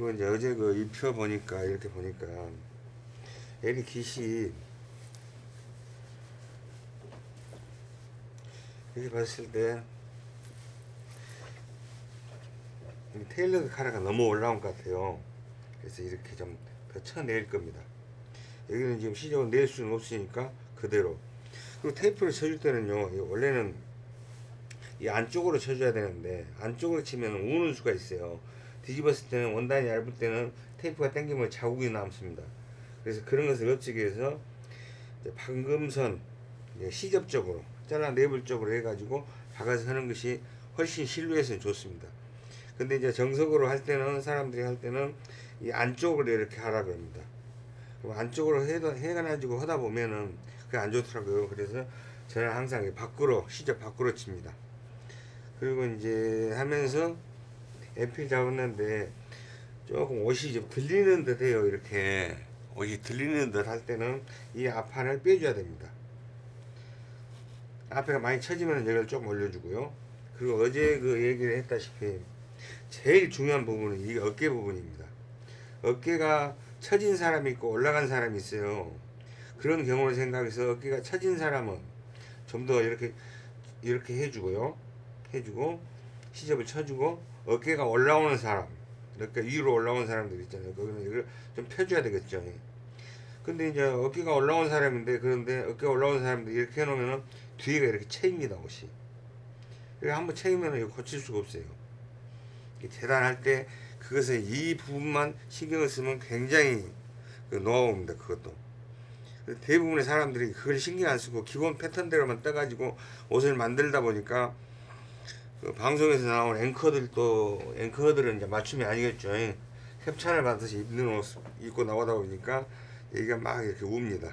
그리고 이제 어제 그 입혀 보니까 이렇게 보니까 애리 깃이 이렇게 봤을 때이 테일러드 카라가 너무 올라온 것 같아요. 그래서 이렇게 좀 더 쳐낼 겁니다. 여기는 지금 시접을 낼 수는 없으니까 그대로. 그리고 테이프를 쳐줄 때는요, 이 원래는 이 안쪽으로 쳐줘야 되는데 안쪽으로 치면 우는 수가 있어요. 뒤집었을 때는 원단이 얇을 때는 테이프가 당기면 자국이 남습니다. 그래서 그런 것을 없애기 위해서 방금선 시접적으로 잘라 내불 쪽으로 해가지고 박아서 하는 것이 훨씬 실루엣은 좋습니다. 근데 이제 정석으로 할 때는 사람들이 할 때는 이 안쪽으로 이렇게 하라 그럽니다. 그럼 안쪽으로 해도 해가지고 하다 보면은 그게 안 좋더라고요. 그래서 저는 항상 이 밖으로 시접 밖으로 칩니다. 그리고 이제 하면서 에필 잡았는데 조금 옷이 좀 들리는 듯 해요. 이렇게 옷이 들리는 듯 할 때는 이 앞판을 빼줘야 됩니다. 앞에가 많이 처지면 이걸 조금 올려주고요. 그리고 어제 그 얘기를 했다시피 제일 중요한 부분은 이 어깨 부분입니다. 어깨가 처진 사람이 있고 올라간 사람이 있어요. 그런 경우를 생각해서 어깨가 처진 사람은 좀 더 이렇게 이렇게 해주고요. 해주고 시접을 쳐주고 어깨가 올라오는 사람, 이렇게 위로 올라온 사람들 있잖아요. 거기는 이걸 좀 펴줘야 되겠죠. 근데 이제 어깨가 올라온 사람인데 그런데 어깨가 올라온 사람들 이렇게 해놓으면 뒤가 이렇게 채입니다 옷이. 이렇게 한번 채이면 이거 고칠 수가 없어요. 재단할 때 그것을 이 부분만 신경을 쓰면 굉장히 그 노하우입니다. 그것도. 대부분의 사람들이 그걸 신경 안 쓰고 기본 패턴대로만 떠가지고 옷을 만들다 보니까 그 방송에서 나온 앵커들도 앵커들은 이제 맞춤이 아니겠죠. 협찬을 받아서 입는 옷 입고 나오다 보니까 얘기가 막 이렇게 웁니다.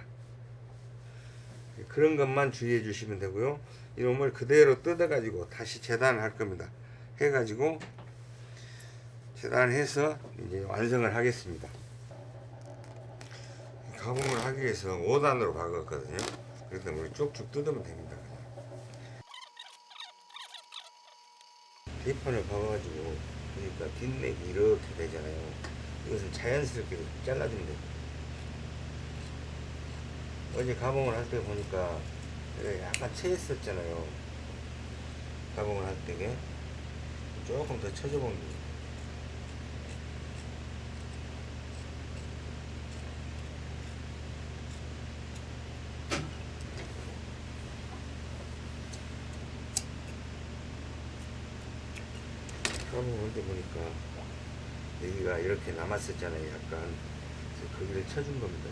그런 것만 주의해 주시면 되고요. 이놈을 그대로 뜯어가지고 다시 재단을 할 겁니다. 해가지고 재단해서 이제 완성을 하겠습니다. 가공을 하기 위해서 5단으로 박았거든요. 그래서 우리 쭉쭉 뜯으면 됩니다. 대판을 박아가지고 그러니까 뒷넥이 이렇게 되잖아요. 이것을 자연스럽게 잘라주면 됩니다. 어제 가공을 할 때 보니까 약간 채했었잖아요. 가공을 할 때게 조금 더 쳐줘 본 게. 가 할때 보니까 여기가 이렇게 남았었잖아요. 약간 거기를 쳐준 겁니다.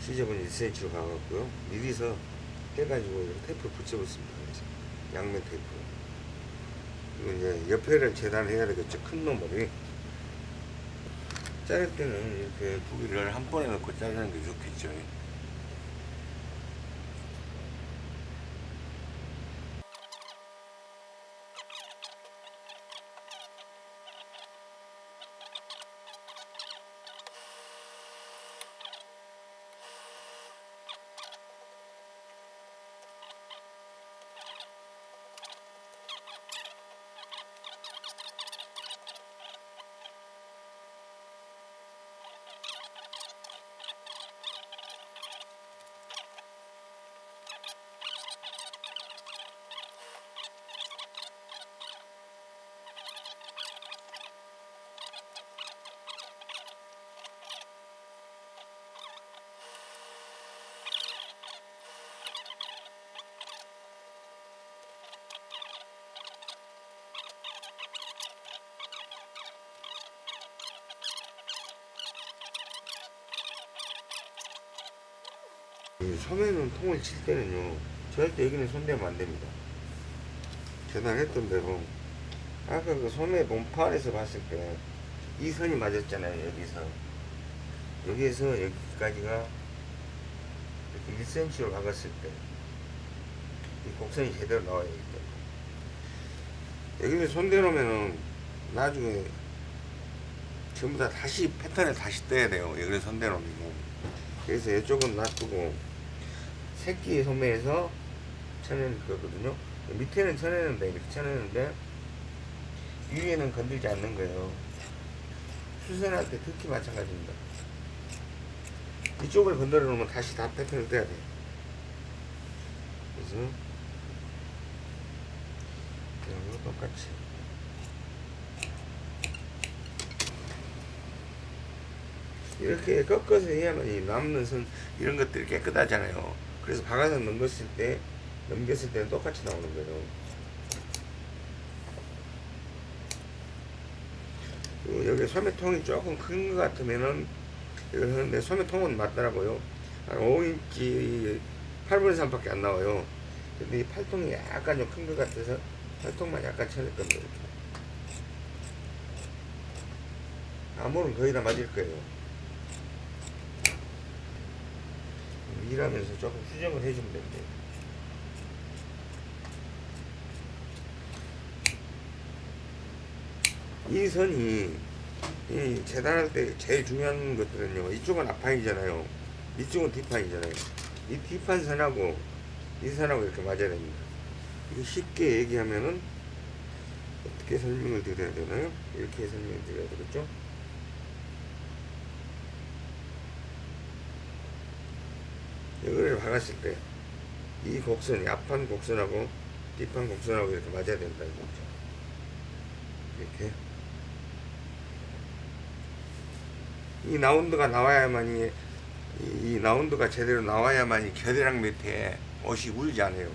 시접은 1cm로 가갖고요. 미리서 이렇게 테이프 붙여봤습니다. 양면 테이프. 그리고 이제 옆에를 재단해야 되겠죠. 큰 놈을. 자를 때는 이렇게 부기를 한 번에 넣고 자르는 게 좋겠죠. 이 소매는 통을 칠 때는요 절대 여기는 손대면 안 됩니다. 재단했던 대로 아까 그 소매 몸판에서 봤을 때 이 선이 맞았잖아요 여기서. 여기에서 여기까지가 이렇게 1cm로 박았을 때 이 곡선이 제대로 나와야 되기 때문에. 여기를 손대놓으면은 나중에 전부 다 다시 패턴을 다시 떼야 돼요. 여기를 손대놓으면. 그래서 이쪽은 놔두고 새끼 소매에서 쳐내는 거거든요 밑에는 쳐내는데 이렇게 쳐내는데 위에는 건들지 않는 거예요. 수선할 때 특히 마찬가지입니다. 이쪽을 건드려 놓으면 다시 다 패턴을 떼야 돼. 그래서 이런 거 똑같이 이렇게 꺾어서 해야만 이 남는 선 이런 것들이 깨끗하잖아요. 그래서 박아서 넘겼을 때 넘겼을 때는 똑같이 나오는 거예요. 그리고 여기 소매통이 조금 큰 것 같으면은 이걸 하는데 소매통은 맞더라고요. 한 5인치 8분의 3밖에 안 나와요. 근데 이 팔통이 약간 좀 큰 것 같아서 팔통만 약간 쳐낼 겁니다. 암홀은 거의 다 맞을 거예요. 일하면서 조금 수정을 해주면 됩니다. 이 선이 이 재단할 때 제일 중요한 것들은요. 이쪽은 앞판이잖아요. 이쪽은 뒷판이잖아요. 이 뒷판 선하고 이 선하고 이렇게 맞아야 됩니다. 이거 쉽게 얘기하면은 어떻게 설명을 드려야 되나요? 이렇게 설명을 드려야 되겠죠? 이거를 박았을 때 이 곡선이 앞판 곡선하고 뒷판 곡선하고 이렇게 맞아야 된다 이거죠. 이렇게 이 라운드가 나와야만이 이, 이 라운드가 제대로 나와야만이 겨드랑 밑에 옷이 울지 않아요.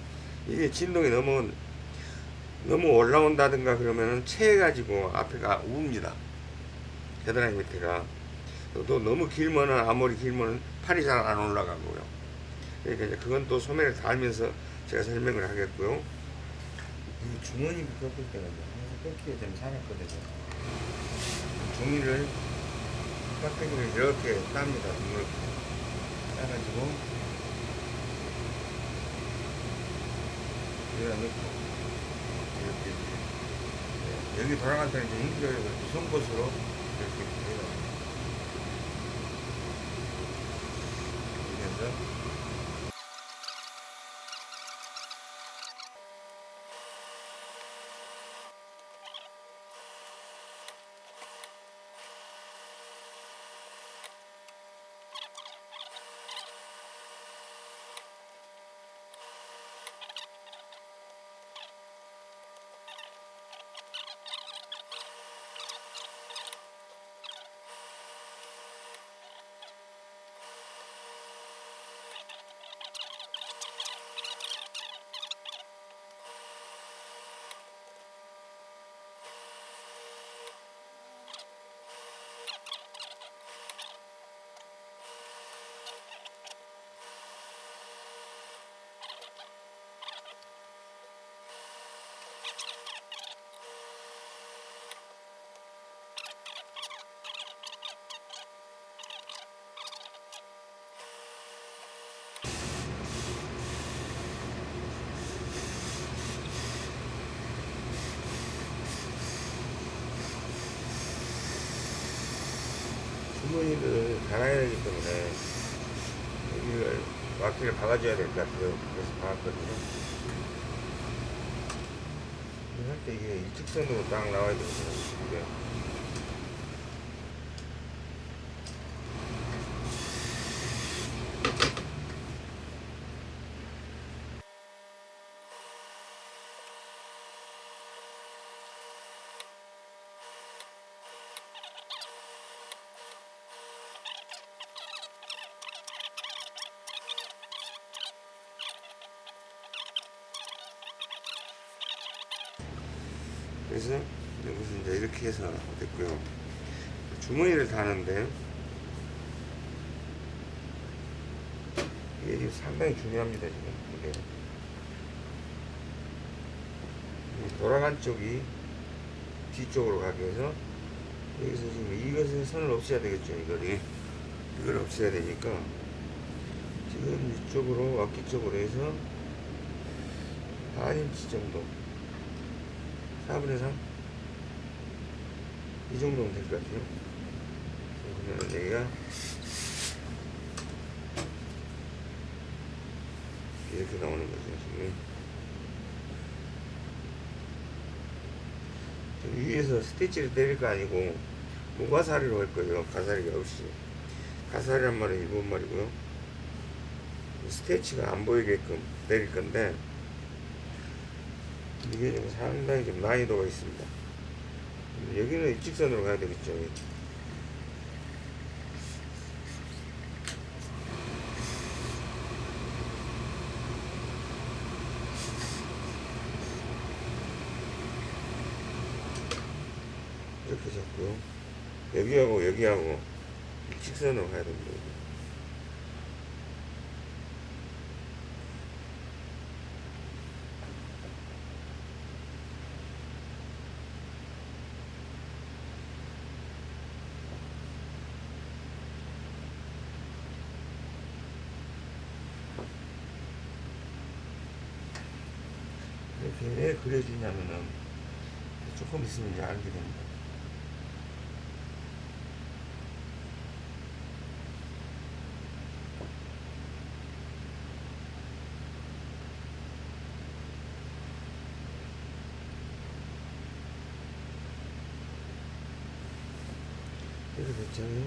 이게 진동이 너무 너무 올라온다든가 그러면은 체해가지고 앞에가 웁니다. 겨드랑이 밑에가 또 너무 길면은 아무리 길면은 팔이 잘 안 올라가고요. 그러니까 이제 그건 또 소매를 달면서 제가 설명을 하겠고요. 이 주머니 꺾을 때는 항상 꺾기가 좀 살았거든요. 종이를 깍두기를 이렇게 땁니다. 이렇게 따가지고 여기다 넣고 이렇게 이제 여기 돌아갈 때는 이제 인기를 송곳으로 이렇게 해요. 그래서 주머니를 달아야 되기 때문에 여기를 와키를 박아줘야 될 것 같아요. 그래서 박았거든요. 할 때 이게 일직선으로 딱 나와야 되거든요. 그래서 여기서 이제 이렇게 해서 됐고요. 주머니를 다는데 이게 상당히 중요합니다. 지금 이게 이 돌아간 쪽이 뒤쪽으로 가게 해서 여기서 지금 이것은 선을 없애야 되겠죠. 이거를 이걸 없애야 되니까 지금 이쪽으로 어깨 쪽으로 해서 한 인치 정도 4분의 3? 이 정도면 될 것 같아요. 그러면 여기가 이렇게 나오는 거죠, 지금. 저 위에서 stitch를 때릴 거 아니고 무飾り로 할 거예요. 飾り가 없이. 飾り란 말은 일본 말이고요. 스티치가 안 보이게끔 때릴 건데 이게 좀 상당히 좀 난이도가 있습니다. 여기는 일직선으로 가야 되겠죠. 이렇게 잡고요. 여기하고 여기하고 일직선으로 가야 됩니다. 이렇게 왜 그려지냐면은 조금 있으면 이제 알게 됩니다. 이렇게 됐잖아요.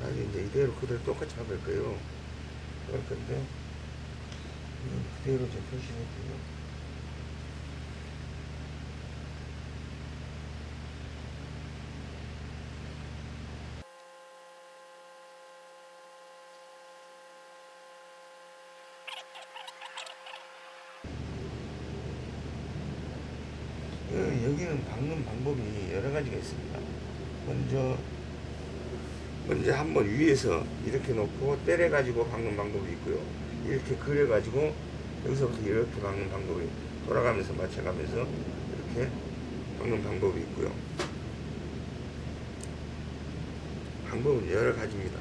나중에 이제 이대로 그대로 똑같이 잡을 거예요. 그럴 건데, 그대로 좀 표시할게요. 어, 박는 방법이 여러 가지가 있습니다. 먼저 먼저 한번 위에서 이렇게 놓고 때려 가지고 박는 방법이 있고요. 이렇게 그려 가지고 여기서부터 이렇게 박는 방법이 돌아가면서 맞춰가면서 이렇게 박는 방법이 있고요. 방법은 여러 가지입니다.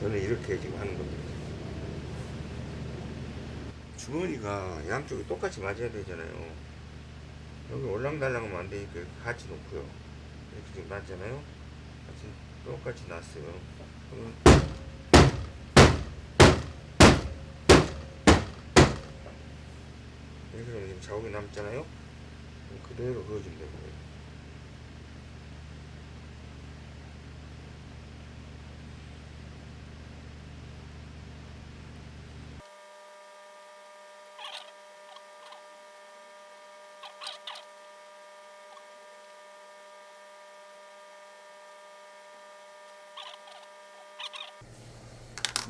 저는 이렇게 지금 하는 겁니다. 주머니가 양쪽이 똑같이 맞아야 되잖아요. 여기 올랑달랑하면 안 되니까 같이 놓고요. 이렇게 지금 놨잖아요. 같이 똑같이. 그러면 이렇게 지금 자국이 남잖아요. 그대로 그어주면 되고요.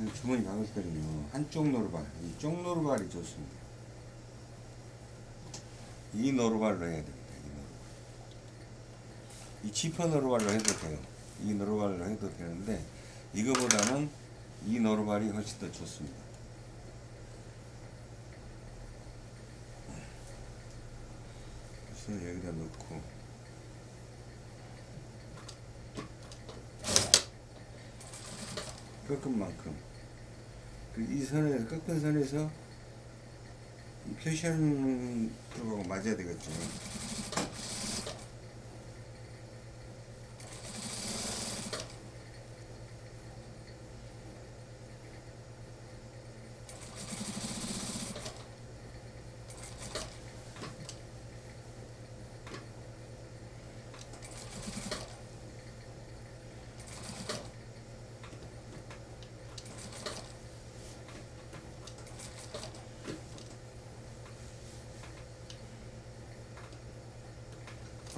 이 주머니 박을 때는요 한쪽 노루발 이쪽 노루발이 좋습니다. 이 노루발로 해야 됩니다 이 노루발. 이 지퍼 노루발로 해도 돼요. 이 노루발로 해도 되는데 이거보다는 이 노루발이 훨씬 더 좋습니다. 그래서 여기다 넣고. 꺾은 만큼. 그 이 선에서 꺾은 선에서 이 표시하는 프로하고 맞아야 되겠죠.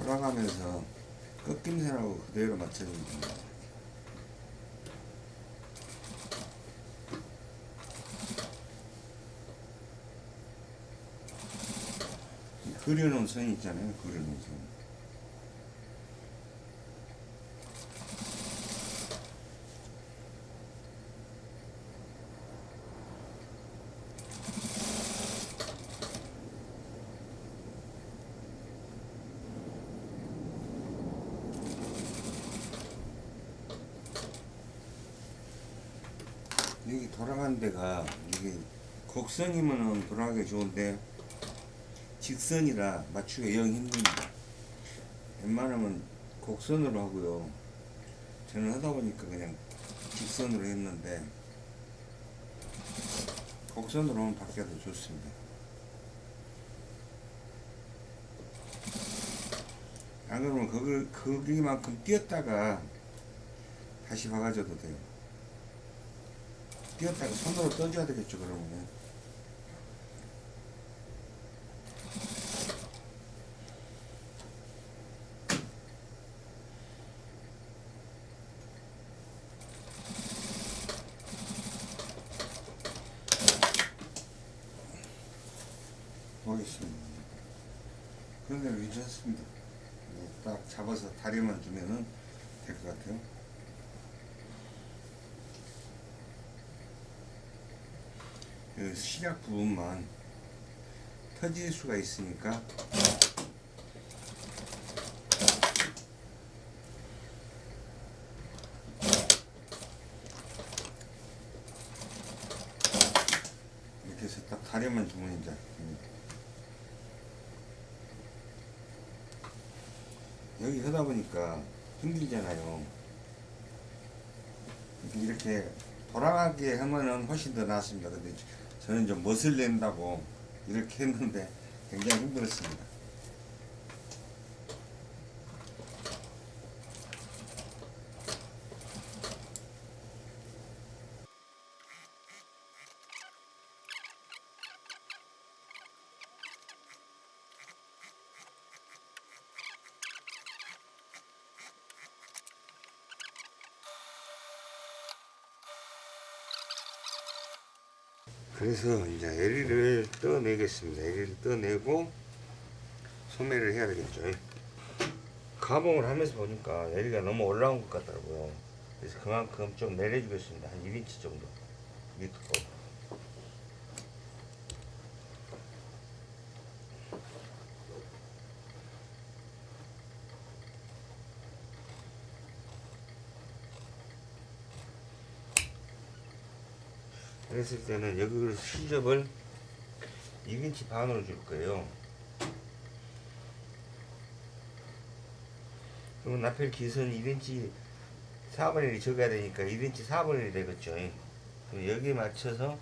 돌아가면서 꺾임선하고 그대로 맞춰주면 됩니다. 이 그려놓은 선 있잖아요. 그려놓은 선. 돌아가는 데가 이게 곡선이면은 돌아가기 좋은데 직선이라 맞추기 영 힘듭니다. 웬만하면 곡선으로 하고요. 저는 하다 보니까 그냥 직선으로 했는데 곡선으로 하면 밖에 더 좋습니다. 안 그러면 거기, 거기만큼 뛰었다가 다시 박아줘도 돼요. 뛰었다가 손으로 떠줘야 되겠죠, 그러면. 보겠습니다. 그런데 괜찮습니다. 네, 딱 잡아서 다리만 두면은 될 것 같아요. 그 시작 부분만 터질 수가 있으니까 이렇게 해서 딱 다리만 두면 이제. 여기 하다 보니까 힘들잖아요. 이렇게 돌아가게 하면은 훨씬 더 낫습니다. 근데 저는 좀 멋을 낸다고 이렇게 했는데 굉장히 힘들었습니다. 그래서 이제 에리를 떠내겠습니다. 에리를 떠내고 소매를 해야 되겠죠. 가봉을 하면서 보니까 에리가 너무 올라온 것 같더라고요. 그래서 그만큼 좀 내려주겠습니다. 한 1인치 정도. 밑으로. 그랬을 때는 여기 시접을 2인치 반으로 줄 거예요. 그러면 나펠 기선 1인치 4분의 1이 적어야 되니까 1인치 4분의 1이 되겠죠. 그럼 여기에 맞춰서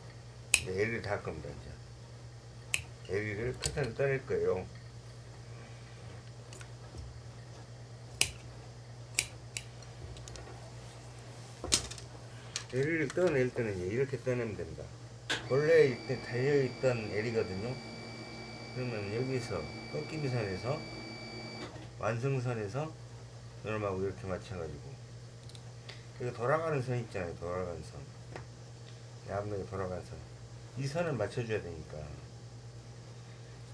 L을 달 겁니다. 이제 L을 커튼을 떠낼 거예요. L을 떠낼 때는 이렇게 떠내면 됩니다. 원래 이때 달려있던 L이거든요. 그러면 여기서 꺾임선에서 완성선에서 요놈하고 이렇게 맞춰가지고 여기 돌아가는 선 있잖아요. 돌아가는 선. 앞면에 돌아가는 선. 이 선을 맞춰줘야 되니까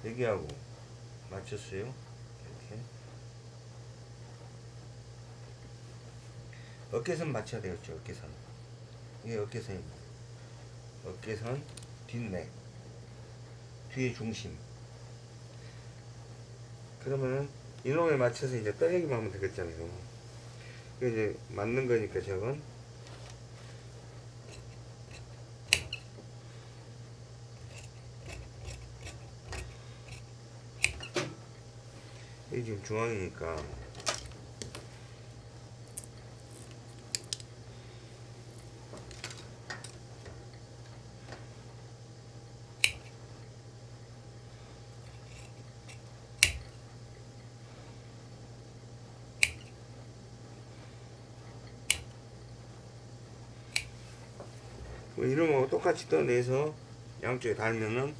여기하고 맞췄어요. 이렇게 어깨선 맞춰야 되겠죠. 어깨선. 이게 어깨선입니다. 어깨선, 뒷넥, 뒤에 중심. 그러면은 이놈에 맞춰서 이제 떠내기만 하면 되겠잖아요. 이게 이제 맞는 거니까 저건 이게 지금 중앙이니까 똑같이 떠내서 양쪽에 달면은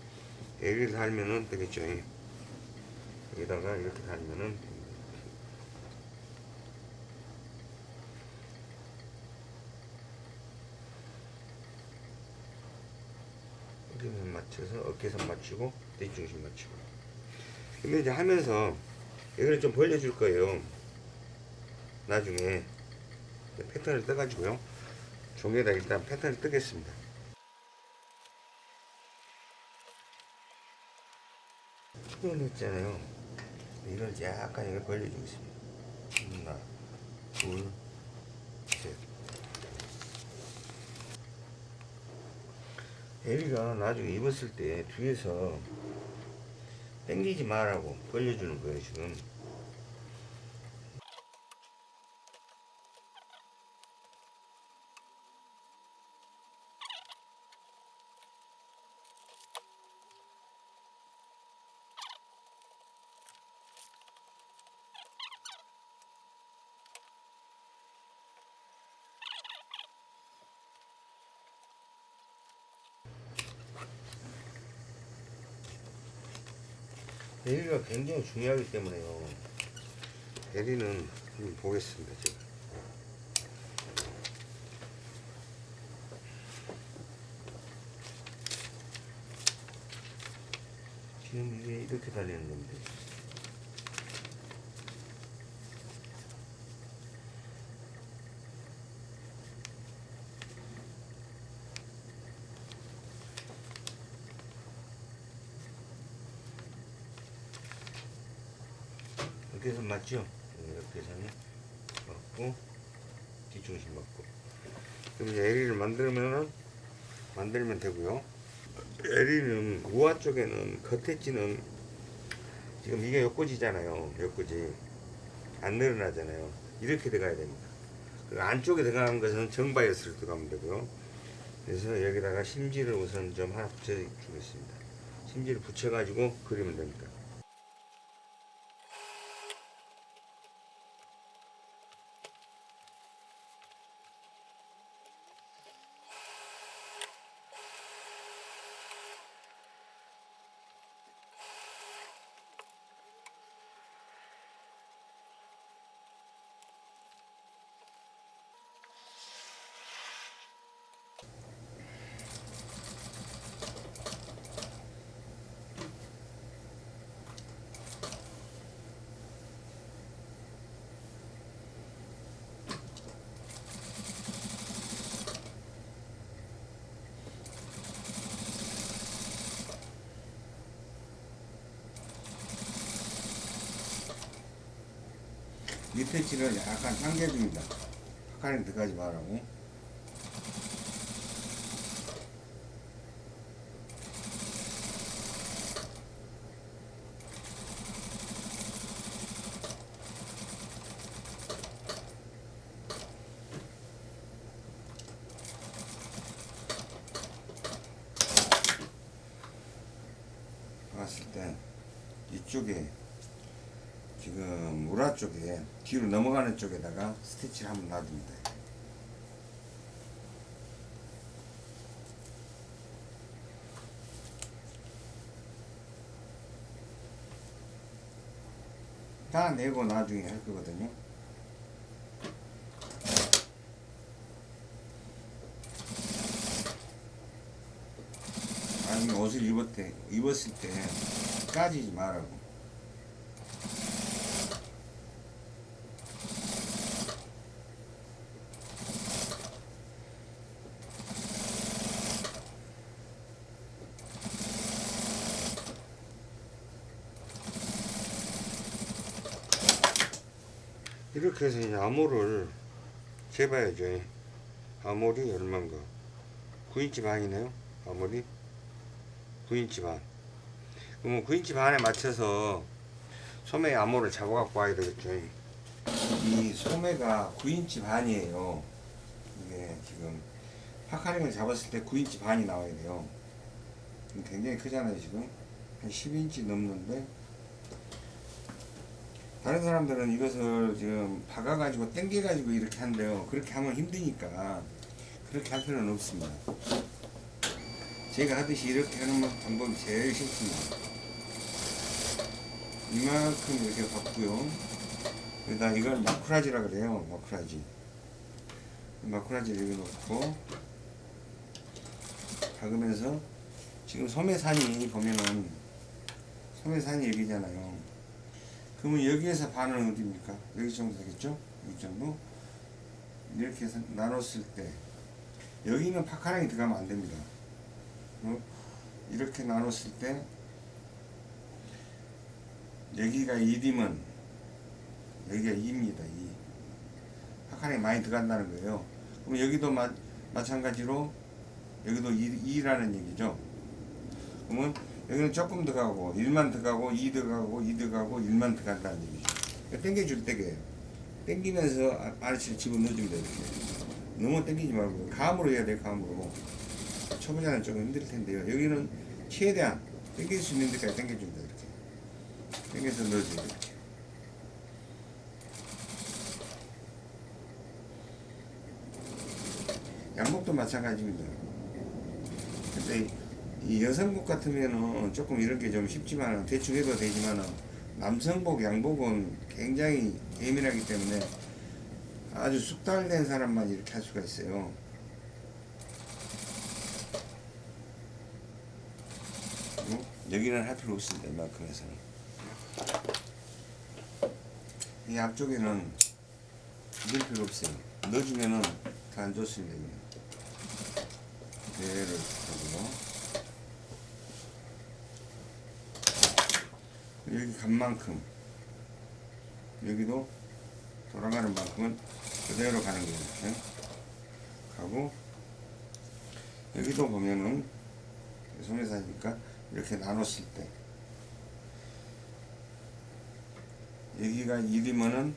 여기를 달면은 되겠죠 예. 여기다가 이렇게 달면은 됩니다. 여기만 맞춰서 어깨선 맞추고 뒷중심 맞추고 근데 이제 하면서 여기를 좀 벌려줄 거예요 나중에 패턴을 떠가지고요 종에다 일단 패턴을 뜨겠습니다. 표현했잖아요. 이걸 약간 이걸 벌려주겠습니다. 하나, 둘, 셋. 에리가 나중에 입었을 때 뒤에서 당기지 말라고 벌려주는 거예요, 지금. 대리가 굉장히 중요하기 때문에요. 대리는 보겠습니다. 제가. 지금 이게 이렇게 달리는 건데. 어깨선 맞죠? 네, 어깨선이 맞고 뒤중심 맞고. 그럼 이제 LE를 만들면은 만들면 되고요. LE는 우아 쪽에는 겉에 찌는 지금 이게 옆꽂이잖아요. 옆꽂이 안 늘어나잖아요. 이렇게 들어가야 됩니다. 그 안쪽에 들어가는 것은 정바이어스로 들어가면 되고요. 그래서 여기다가 심지를 우선 좀 하나 붙여 주겠습니다. 심지를 붙여 가지고 그리면 됩니다 밑에 칠을 약간 당겨줍니다. 파카링 들어가지 말라고. 봤을 때 이쪽에 지금 뒤로 넘어가는 쪽에다가 스티치를 한번 놔줍니다. 다 내고 나중에 할 거거든요. 나중에 옷을 입을 때, 입었을 때 까지지 말라고. 이렇게 해서 이제 암호를 재봐야죠. 암홀이 얼마인가? 9인치 반이네요. 암홀이 9인치 반. 그러면 9인치 반에 맞춰서 소매 암홀을 잡아갖고 와야 되겠죠. 이 소매가 9인치 반이에요. 이게 지금 puckering을 잡았을 때 9인치 반이 나와야 돼요. 굉장히 크잖아요, 지금. 한 10인치 넘는데 다른 사람들은 이것을 지금 박아가지고 당겨가지고 이렇게 한대요. 그렇게 하면 힘드니까 그렇게 할 필요는 없습니다. 제가 하듯이 이렇게 하는 방법이 제일 쉽습니다. 이만큼 이렇게 받고요. 여기다 이걸 마쿠라지라 그래요. 마쿠라지. 마쿠라지를 여기 놓고 박으면서 지금 소매산이 보면은 소매산이 여기잖아요. 그러면 여기에서 반은 어디입니까? 여기 정도 되겠죠? 이 정도? 이렇게 해서 나눴을 때 여기는 파카랑이 들어가면 안 됩니다. 어? 이렇게 나눴을 때 여기가 2디면 여기가 2입니다. 2. 파카랑이 많이 들어간다는 거예요. 그럼 여기도 마, 마찬가지로 여기도 2, 2라는 얘기죠. 그러면 여기는 조금 들어가고 1만 들어가고 2 들어가고 2 들어가고 1만 들어간다는 얘기죠. 당겨줄 때게 당기면서 아래치를 집어넣어주면. 이렇게. 너무 당기지 말고 감으로 해야 돼 감으로. 초보자는 조금 힘들 텐데요. 여기는 최대한 당길 수 있는 데까지 당겨줍니다. 이렇게. 당겨서 넣어줘요. 이렇게. 양복도 마찬가지입니다. 근데 이 여성복 같으면은 조금 이런 게 좀 쉽지만 대충 해도 되지만은 남성복, 양복은 굉장히 예민하기 때문에 아주 숙달된 사람만 이렇게 할 수가 있어요. 여기는 할 필요 없습니다. 이만큼에서는. 이 앞쪽에는 넣을 필요 없어요. 넣어주면은 더안 좋습니다. 이거는. 그대로 하고요. 여기 간 만큼 여기도 돌아가는 만큼은 그대로 가는 거예요. 이렇게 가고 여기도 보면은 소매사니까 이렇게 나눴을 때 여기가 1이면은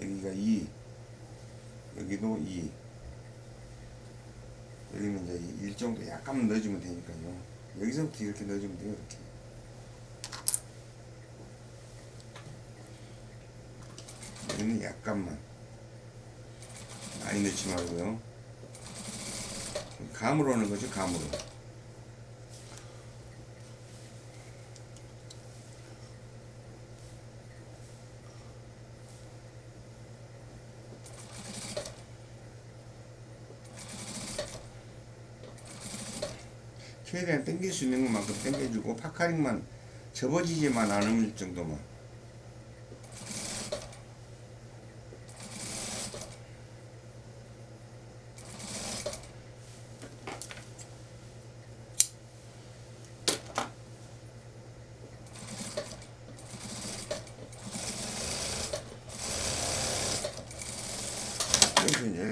여기가 2 여기도 2 여기는 이제 1 정도 약간만 넣어주면 되니까요. 여기서부터 이렇게 넣어주면 돼요 이렇게 여기는 약간만 많이 넣지 말고요. 감으로 하는 거죠 감으로. 최대한 당길 수 있는 것만큼 당겨주고 파카링만 접어지지만 않을 정도만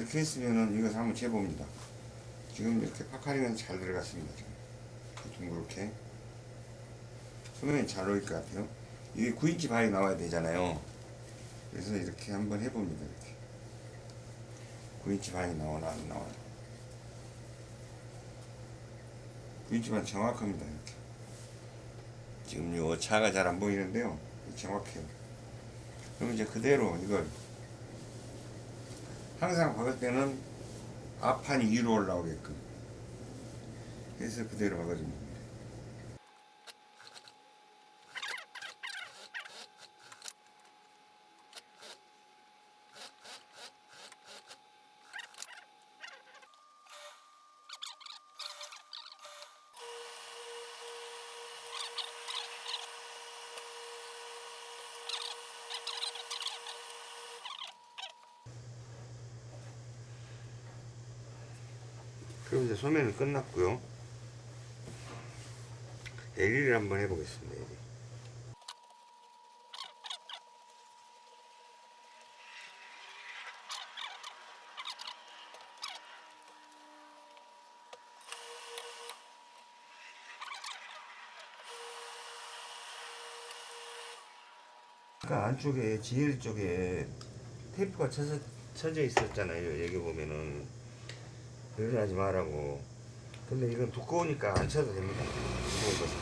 이렇게 했으면은 이거 한번 재봅니다. 지금 이렇게 파카링은 잘 들어갔습니다. 둥그렇게 소면이 잘 어울릴 것 같아요. 이게 9인치 발이 나와야 되잖아요. 그래서 이렇게 한번 해봅니다. 이렇게 9인치 반이 나오나 안 나와요. 9인치 반 정확합니다. 이렇게 지금 요 차가 잘 안 보이는데요. 정확해요. 그럼 이제 그대로 이걸 항상 박을 때는 앞판이 위로 올라오게끔 해서 그대로 박아줍니다. 소매는 끝났고요. LE를 한번 해보겠습니다. LE. 아까 안쪽에 GL 쪽에 테이프가 쳐져 있었잖아요. 여기 보면은 그러지 말라고. 근데 이건 두꺼우니까 안 쳐도 됩니다. 두꺼운 것은.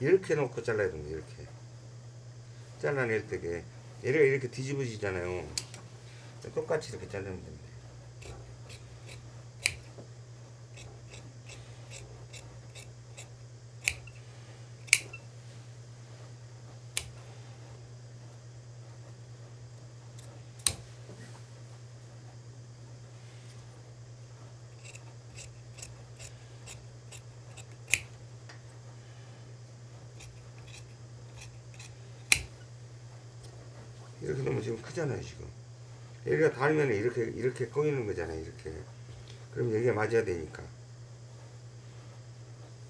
이렇게 놓고 잘라야 됩니다. 이렇게. 잘라낼 때게 얘가 이렇게 뒤집어지잖아요. 똑같이 이렇게 자르면 됩니다. 이렇게 놓으면 지금. 여기가 닿으면 이렇게 이렇게 꼬이는 거잖아요 이렇게. 그럼 여기가 맞아야 되니까.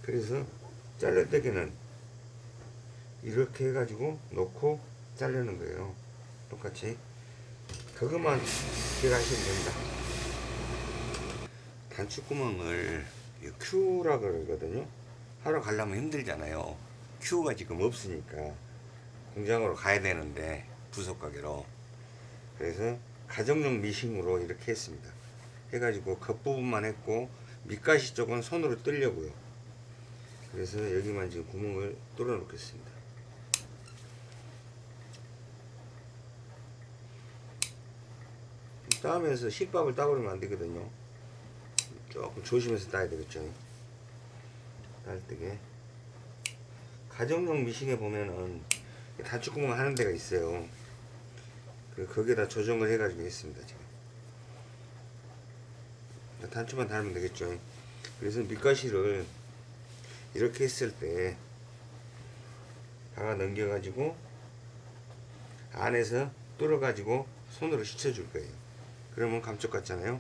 그래서 때에는 이렇게 해가지고 놓고 자르는 거예요. 똑같이. 그것만 기억하시면 됩니다. 단축구멍을 이 Q라 그러거든요. 하러 가려면 힘들잖아요. Q가 지금 없으니까 공장으로 가야 되는데 부속 가게로 그래서 가정용 미싱으로 이렇게 했습니다 해가지고 겉부분만 했고 밑가시 쪽은 손으로 뜨려고요 그래서 여기만 지금 구멍을 뚫어 놓겠습니다 따면서 실밥을 따버리면 안 되거든요. 조금 조심해서 따야 되겠죠. 딸 때게. 가정용 미싱에 보면은 단축구멍 하는 데가 있어요. 그 거기에다 조정을 해가지고 했습니다 지금. 단추만 달면 되겠죠. 그래서 밑가시를 이렇게 했을 때 박아 넘겨가지고 안에서 뚫어가지고 손으로 씻어줄 거예요. 그러면 감쪽 같잖아요.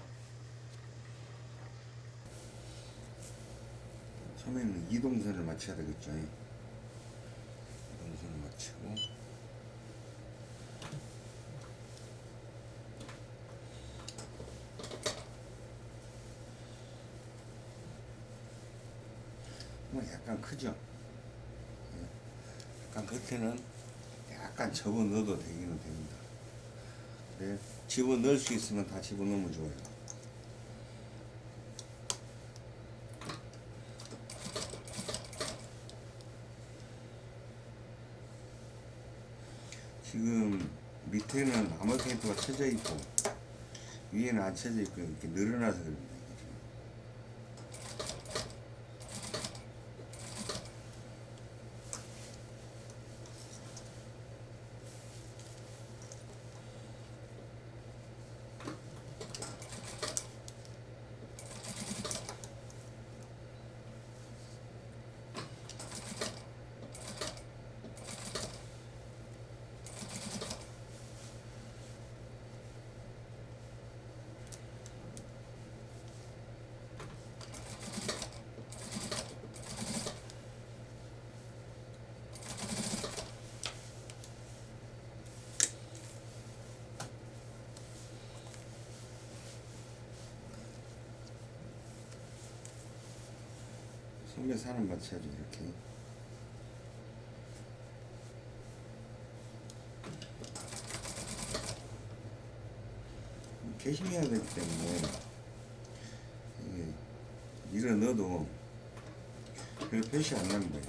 처음에는 이동선을 맞춰야 되겠죠. 이동선을 맞추고 약간 크죠. 예. 약간 겉에는 약간 접어 넣어도 되기는 됩니다. 네, 집어 넣을 수 있으면 다 집어 넣으면 좋아요. 지금 밑에는 나무 테이프가 쳐져 있고 위에는 안 쳐져 있고 이렇게 늘어나서 그럽니다. 소매 사는 맞춰야죠 이렇게. 개심해야 되기 때문에 밀어 넣어도 별 표시 안 납니다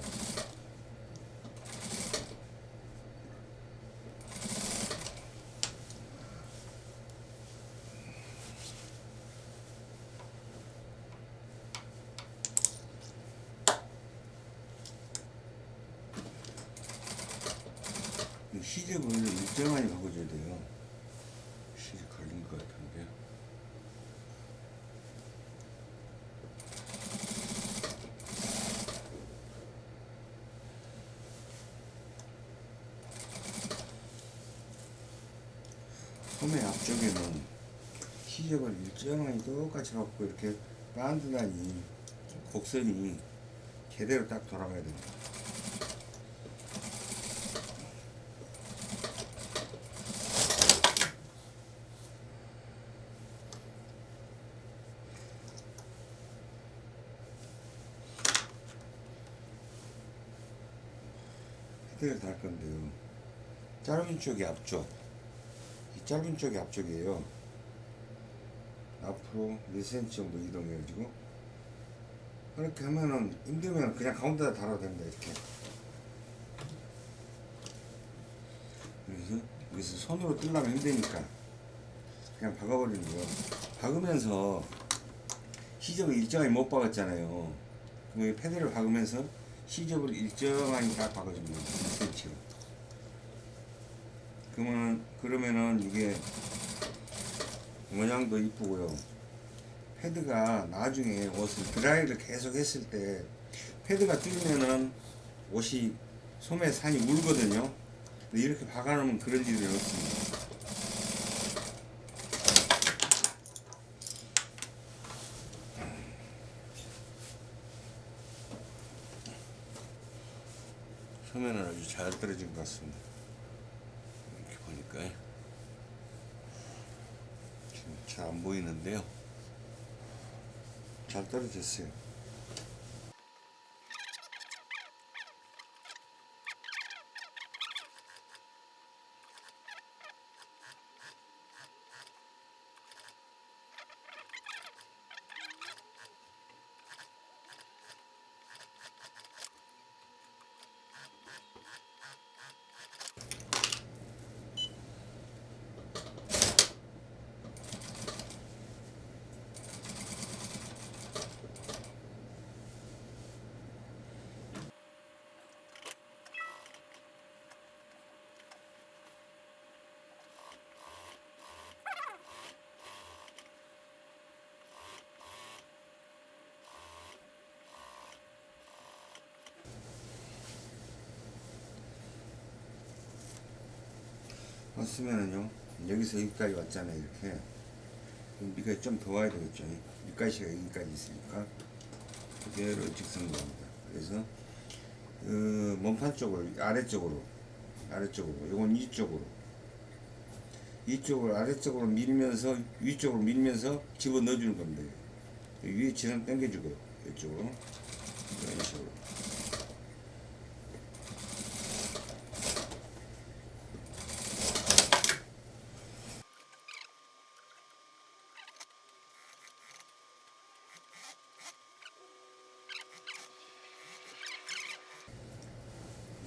이 시접을 일정하게 바꿔줘야 돼요 시접 걸린 것 같은데 소매 앞쪽에는 일정하게 똑같이 갖고 이렇게 반드다니 곡선이 제대로 딱 돌아가야 됩니다. 헤드를 달 건데요. 짧은 쪽이 앞쪽, 이 짧은 쪽이 앞쪽이에요. 앞으로 1cm 정도 이동해가지고 그렇게 하면은 힘들면 그냥 가운데다 달아도 됩니다. 이렇게. 그래서 여기서 손으로 뜰려면 힘드니까 그냥 박아버리는 거예요. 박으면서 시접을 일정하게 못 박았잖아요. 그럼 이 패드를 박으면서 시접을 일정하게 딱 박아줍니다. 1cm로. 그러면 그러면은 이게 모양도 이쁘고요. 패드가 나중에 옷을 드라이를 계속 했을 때 패드가 뚫리면은 옷이 소매 산이 울거든요. 이렇게 박아놓으면 그런 일이 없습니다. 소매는 아주 잘 떨어진 것 같습니다. 이렇게 보니까 지금 잘 안 보이는데요. 잘 떨어졌어요. 왔으면은요 여기서 여기까지 왔잖아요 이렇게. 밑까지 좀 더 와야 되겠죠. 밑가시가 여기까지 있으니까. 그대로 직선입니다. 그래서 그 몸판 쪽을 아래쪽으로 아래쪽으로 요건 이쪽으로. 이쪽을 아래쪽으로 밀면서 위쪽으로 밀면서 집어 넣어주는 겁니다. 위에 지선 당겨주고요 이쪽으로. 이런 식으로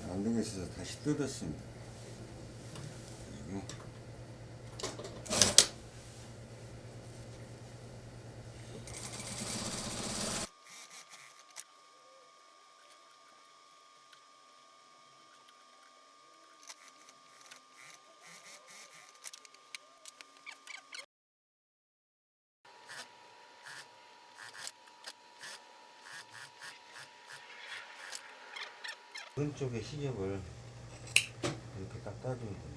안 되겠어서 다시 뜯었습니다. 그리고 오른쪽에 시접을 딱 따주면 됩니다.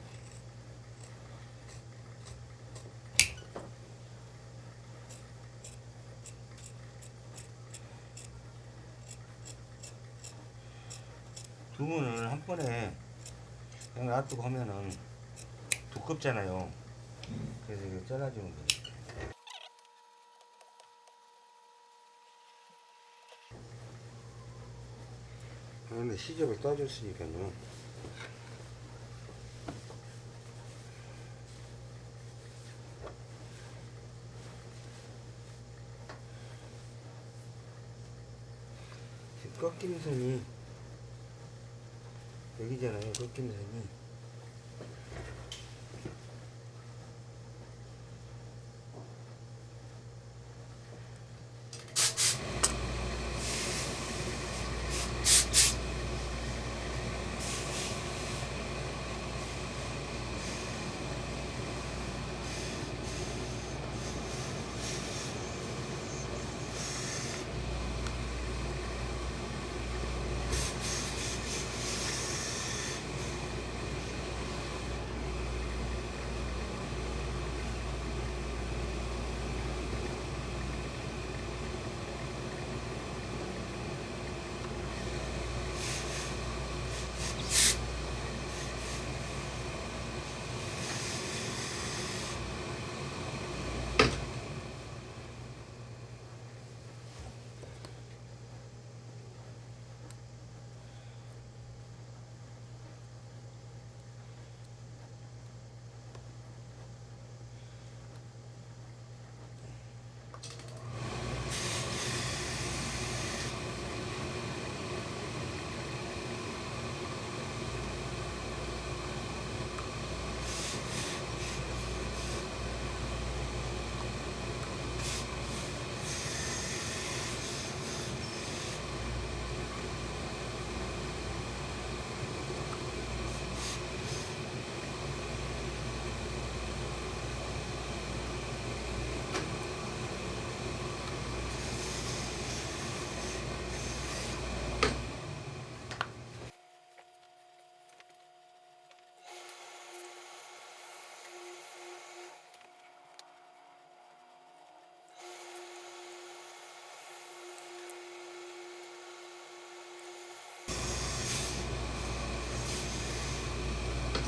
두 문을 한 번에 그냥 놔두고 하면은 두껍잖아요. 그래서 이거 잘라주면 됩니다. 아, 근데 시접을 따줬으니까요. 지금 꺾이는 선이 여기잖아요. 꺾이는 선이.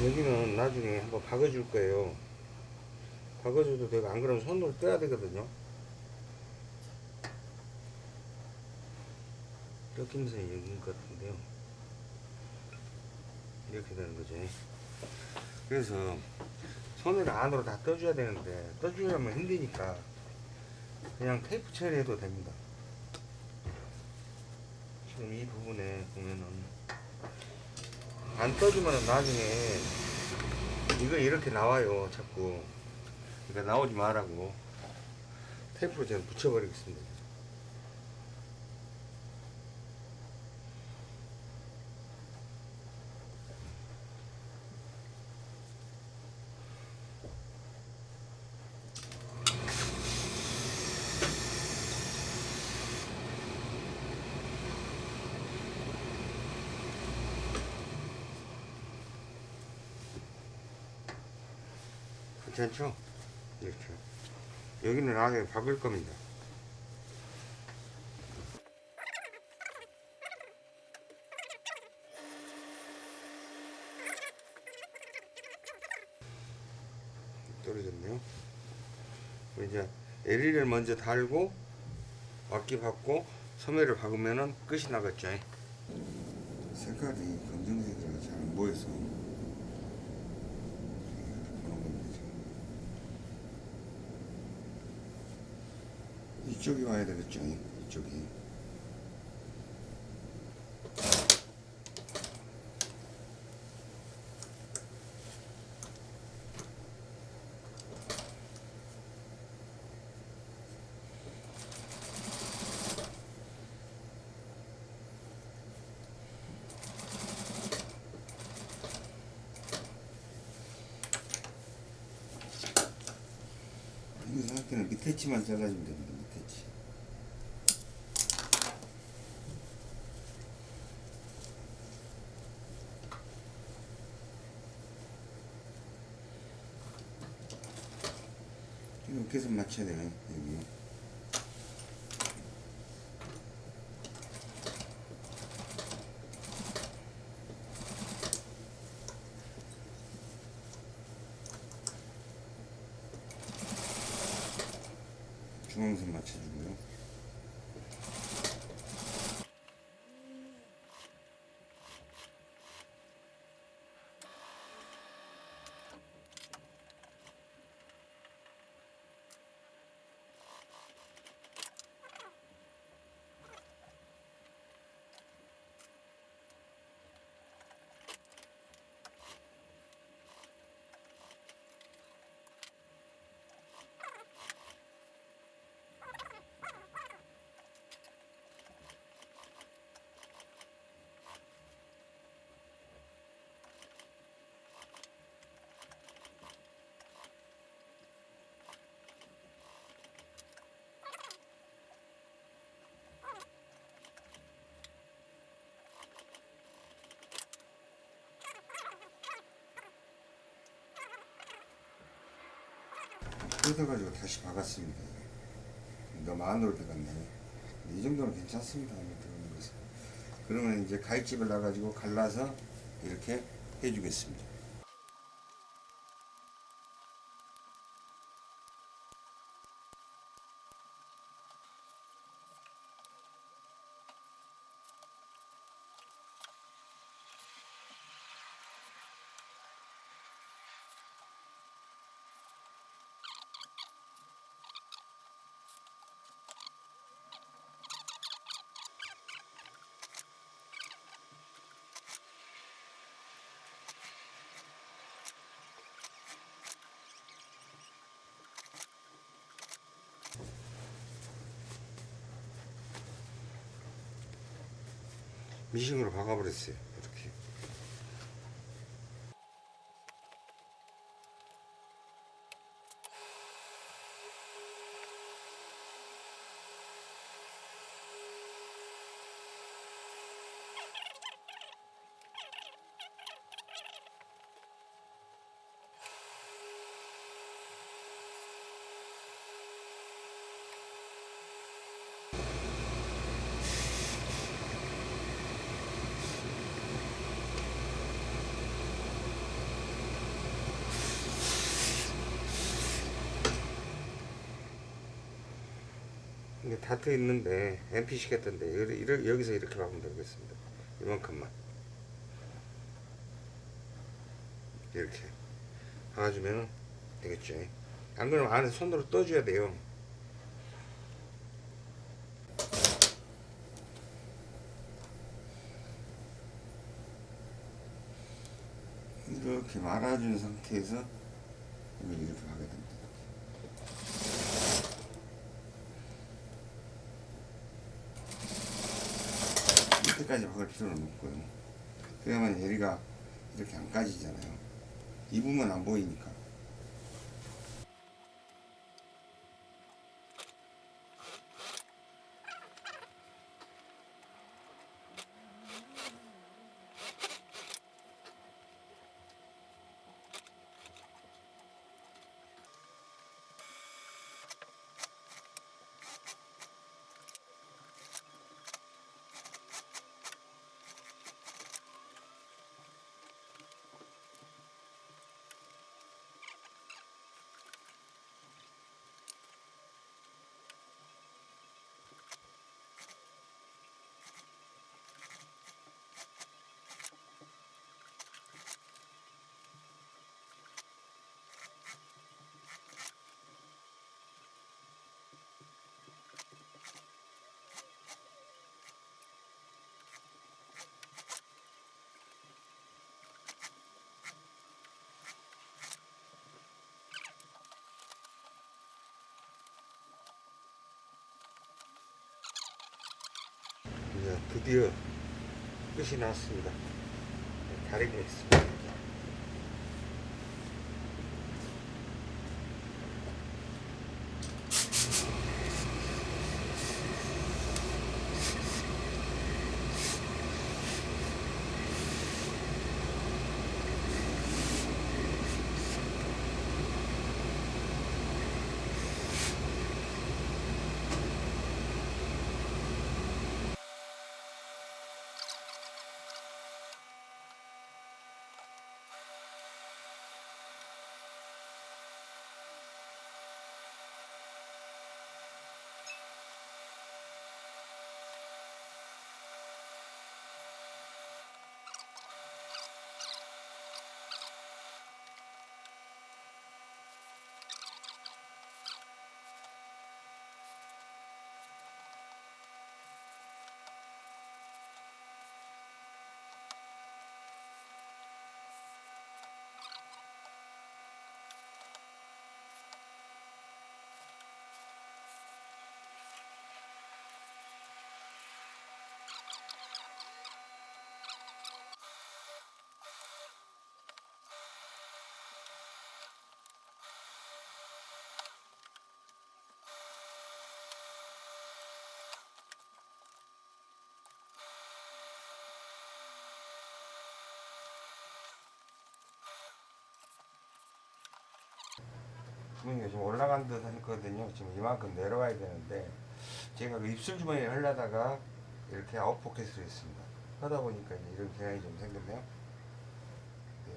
여기는 나중에 한번 박아줄 거예요. 박아줘도 되고 안 그러면 손으로 떼야 되거든요. 꺾인 선이 여기인 것 같은데요. 이렇게 되는 거죠. 그래서 손을 안으로 다 떠줘야 되는데 떠주려면 힘드니까 그냥 테이프 처리해도 됩니다. 지금 이 부분에 보면은 안 떠주면 나중에 이거 이렇게 나와요 자꾸. 그러니까 나오지 말라고. 테이프로 저는 붙여버리겠습니다 괜찮죠? 이렇게 여기는 아예 박을 겁니다. 떨어졌네요. 이제 LED를 먼저 달고 앞기 받고 소매를 박으면은 끝이 나겠죠. 색깔이 검정색이라 잘 안 보여서 이렇게 보는 겁니다 지금. 이쪽이 와야 되겠죠 이쪽이. 이 상태는 밑에 치만 잘라주면 됩니다 밑에 치 이렇게 해서 맞춰야 돼요 여기. 중앙선 맞춰주고요. 뜯어가지고 다시 박았습니다. 너무 안으로 들어갔네. 이 정도는 괜찮습니다. 그러면 이제 가위집을 놔가지고 갈라서 이렇게 해주겠습니다. 미싱으로 박아버렸어요. 다트 있는데 이렇게, 이렇게, 여기서 이렇게 박으면 되겠습니다. 이만큼만 이렇게 박아주면 되겠죠. 안 그러면 안에 손으로 떠줘야 돼요. 이렇게 말아준 상태에서 이렇게 하게 됩니다. 끝까지 박을 필요는 없고요. 그래야만 예리가 이렇게 안 까지잖아요. 이 부분 안 보이니까. 드디어 끝이 났습니다. 네, 가리고 있습니다. 주머니가 지금 올라간 듯 했거든요. 지금 이만큼 내려와야 되는데 제가 그 입술 주머니에 하려다가 이렇게 out pocket으로 했습니다. 하다 보니까 이제 이런 경향이 좀 생겼네요. 네.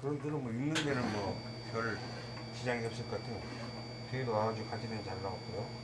그런 들은 뭐 입는 데는 뭐 별 지장이 없을 것 같아요. 뒤에도 와가지고 가지는 잘 나왔고요.